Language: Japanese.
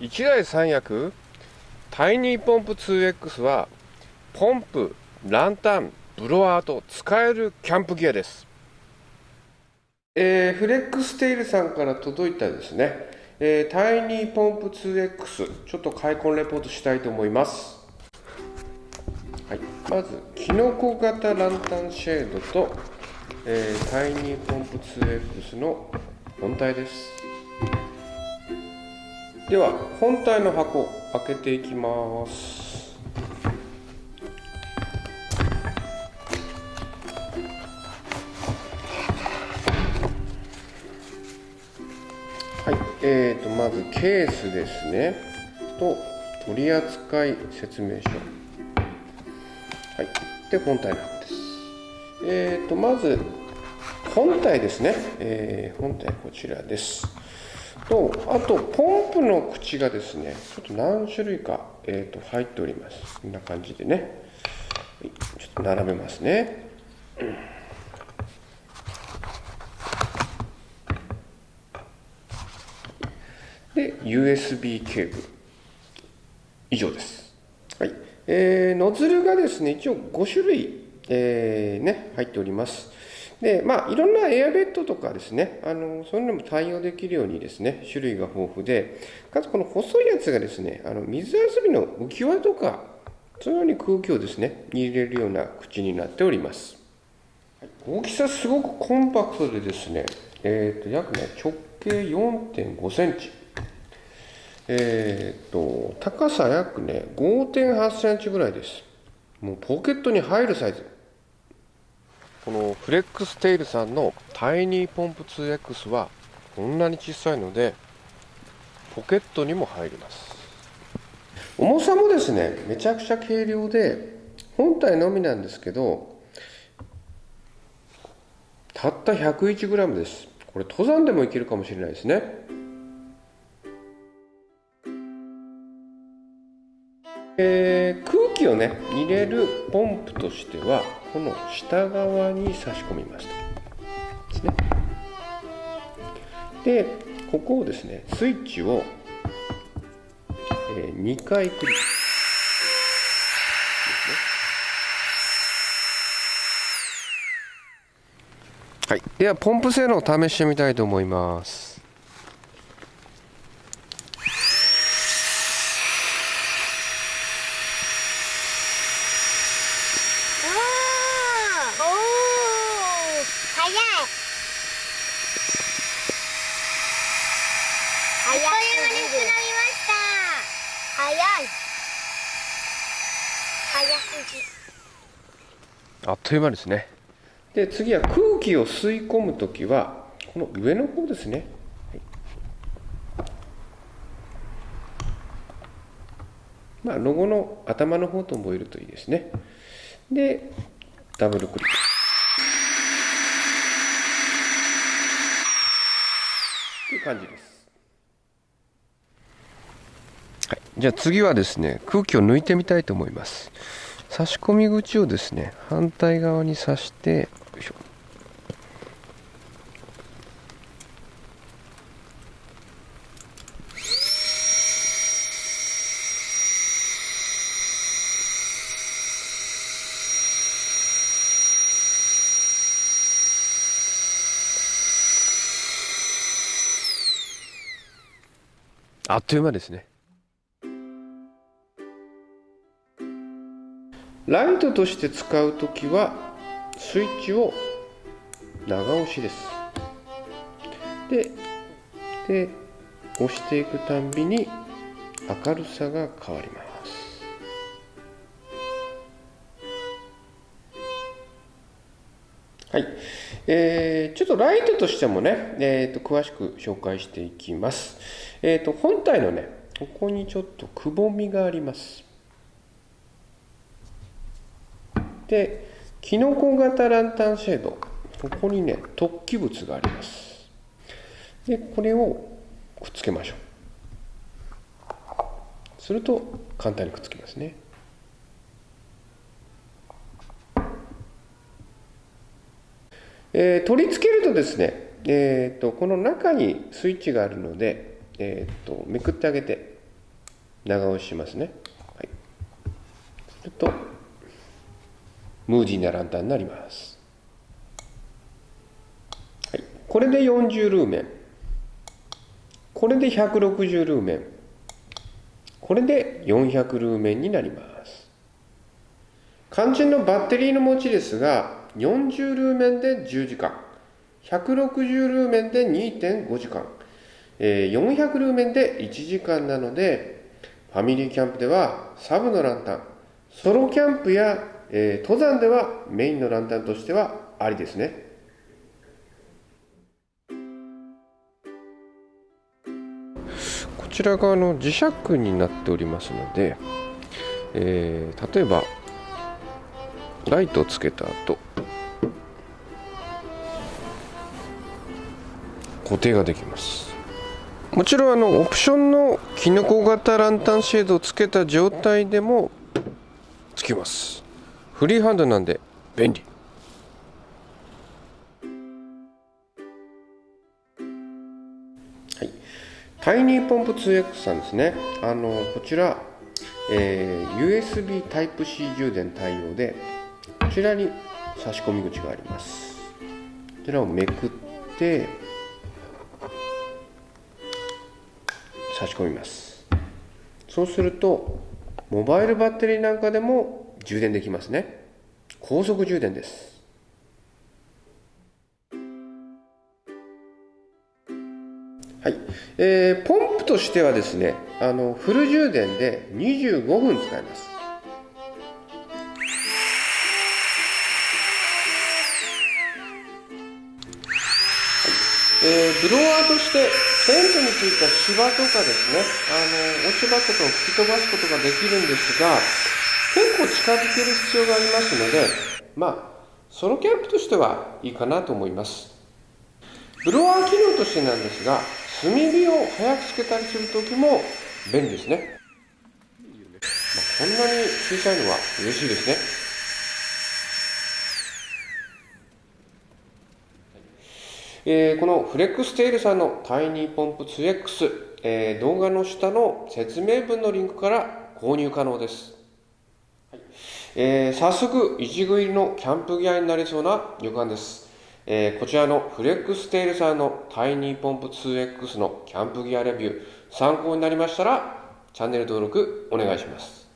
1台3役タイニーポンプ 2X はポンプ、ランタン、ブロワーと使えるキャンプギアです。えー、フレックステイルさんから届いたですね、えー、タイニーポンプ 2X ちょっと開梱レポートしたいと思います。はい、まずキノコ型ランタンシェードと、えー、タイニーポンプ 2X の本体です。では本体の箱開けていきます。はいえーとまずケースですね。と取扱説明書。はいで本体の箱です。えーとまず本体ですね、えー、本体こちらです。とあとポンプの口がですねちょっと何種類か、えーと、入っております。こんな感じでね。ちょっと並べますね、で USB ケーブル。以上です。はい。えー、ノズルがですね一応5種類、えー、ね入っております。で、まあ、いろんなエアベッドとかですね、あの、そういうのも対応できるようにですね、種類が豊富で、かつこの細いやつがですね、あの、水遊びの浮き輪とか、そのように空気をですね、入れるような口になっております。大きさすごくコンパクトでですね、えっ、ー、と、約ね、直径4.5センチ。えっ、ー、と、高さ約ね、5.8センチぐらいです。もうポケットに入るサイズ。このフレックステイルさんのタイニーポンプ 2X はこんなに小さいのでポケットにも入ります。重さもですねめちゃくちゃ軽量で本体のみなんですけどたった 101g です。これ登山でもいけるかもしれないですね。えー、気をね入れるポンプとしてはこの下側に差し込みますですね。でここをですねスイッチを、えー、2回クリック。はい、ではポンプ性能を試してみたいと思います。早すぎ。あっという間ですね。で次は空気を吸い込む時はこの上の方ですね、まあ、ロゴの頭の方と覚えるといいですね。でダブルクリック。という感じですはい、じゃあ次はですね空気を抜いてみたいと思います。差し込み口をですね反対側に刺してよいしょ。あっという間ですね。ライトとして使う時はスイッチを長押しです。でで押していくたんびに明るさが変わります。はい、えー、ちょっとライトとしてもね、えーと、詳しく紹介していきます、えーと本体のねここにちょっとくぼみがあります。でキノコ型ランタンシェードここにね突起物がありますでこれをくっつけましょうすると簡単にくっつきますねえー、取り付けるとですね、えーと、この中にスイッチがあるので、えーと、とめくってあげて長押ししますね。はい。すると、ムーディーなランタンになります。はい。これで40ルーメン。これで160ルーメン。これで400ルーメンになります。肝心のバッテリーの持ちですが、40ルーメンで10時間、160ルーメンで2.5時間、えー、400ルーメンで1時間なので、ファミリーキャンプではサブのランタン、ソロキャンプや、えー、登山ではメインのランタンとしてはありですね。こちら側の磁石になっておりますので、えー、例えばライトをつけた後固定ができますもちろんあのオプションのキノコ型ランタンシェードをつけた状態でもつきますフリーハンドなんで便利。はい。タイニーポンプ 2X さんですね。あのこちら、えー、USB Type-C 充電対応でこちらに差し込み口があります。こちらをめくって差し込みます。そうするとモバイルバッテリーなんかでも充電できますね。高速充電です。はい、えー、ポンプとしてはですねあのフル充電で25分使います。えー、ブロワーとしてテントについた芝とかですね、あの、落ち葉とかを吹き飛ばすことができるんですが、結構近づける必要がありますので、まあ、ソロキャンプとしてはいいかなと思います。ブロワー機能としてなんですが、炭火を早くつけたりするときも便利ですね。まあ、こんなに小さいのは嬉しいですね。えー、このフレックステールさんのタイニーポンプ 2X、えー、動画の下の説明文のリンクから購入可能です。えー、早速、一軍入りのキャンプギアになりそうな予感です。えー、こちらのフレックステールさんのタイニーポンプ 2X のキャンプギアレビュー参考になりましたらチャンネル登録お願いします。